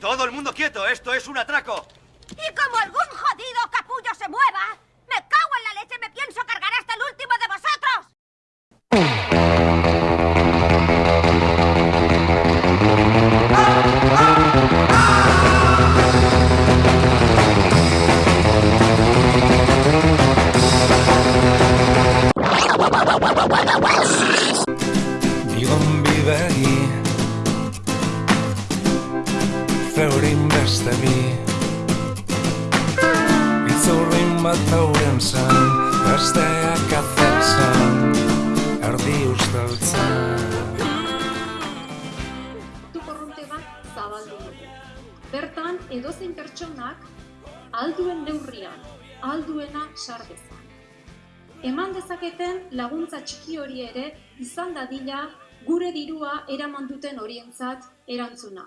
Todo el mundo quieto, esto es un atraco. Y como algún jodido capullo se mueva, me cago en la leche, me pienso cargar hasta el último de vosotros. Bigon bidegi beste bi Itzurrin bat hauren zen Besteak atzen Erdi usteltzen Portu korronte bat zabaldu dugu. Bertan, edozein pertsonak alduen neurrian, alduena sar dezan. Eman dezaketen laguntza txiki hori ere izan dadila gure dirua eraman duten horientzat erantzuna.